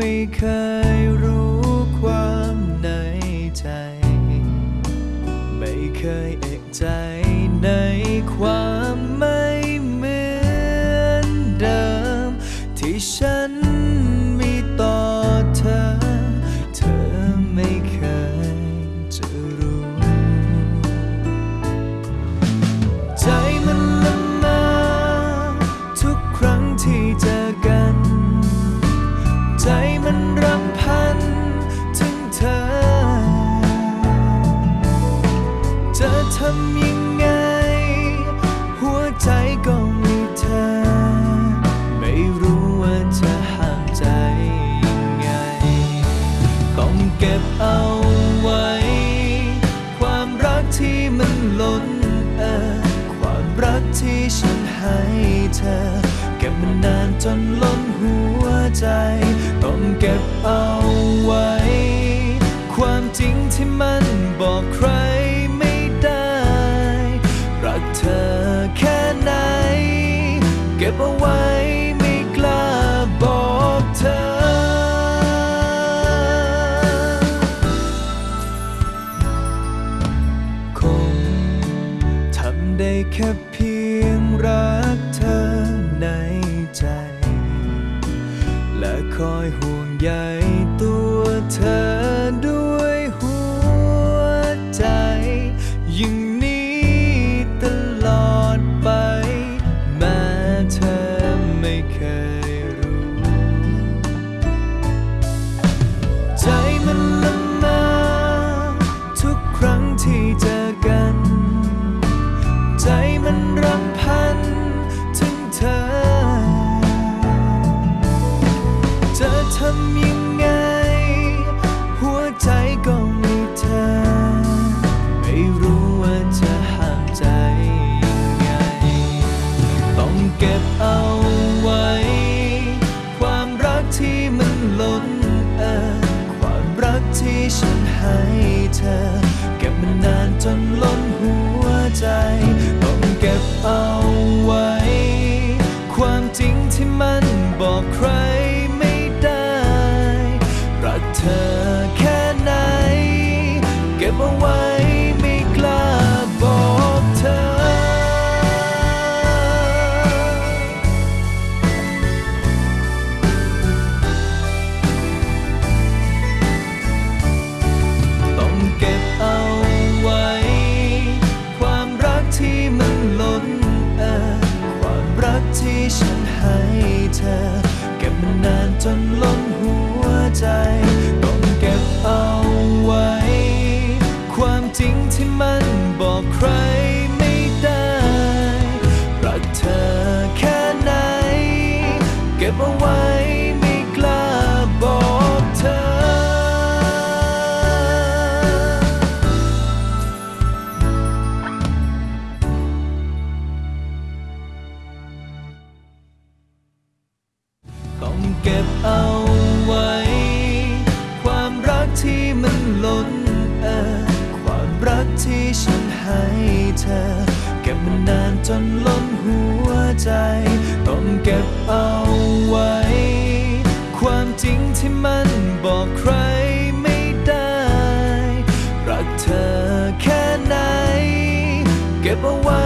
ไม่เคยรู้ความในใจ ไม่เคยเอกใจ มันนานจนล้นหัวใจ ต้องเก็บเอาไว้ ความจริงที่มันบอกใครไม่ได้ รักเธอแค่ไหน เก็บเอาไว้ไม่กล้าบอกเธอคงทำได้แค่เพียงรักเธอใน ใจ และคอยห่วงใยตัวเธอ ยังไง หัวใจก็มีเธอ ไม่รู้ว่าจะห้ามใจยังไง ต้องเก็บเอาไว้ ความรักที่มันล้นเอ่อความรักที่ฉันให้เธอ เก็บมันนานจนล้นหัวใจ ต้องเก็บเอา ฉันให้เธอ เก็บมันนานจนล้นหัวใจ ต้องเก็บเอาไว้ ความจริงที่มันบอกใครไม่ได้ รักเธอแค่ไหน เก็บเอาไว้ ต้องเก็บเอาไว้ ความรักที่มันล้นเอ่อความรักที่ฉันให้เธอ เก็บมันนานจนล้นหัวใจ ต้องเก็บเอาไว้ ความจริงที่มันบอกใครไม่ได้ รักเธอแค่ไหน เก็บเอาไว้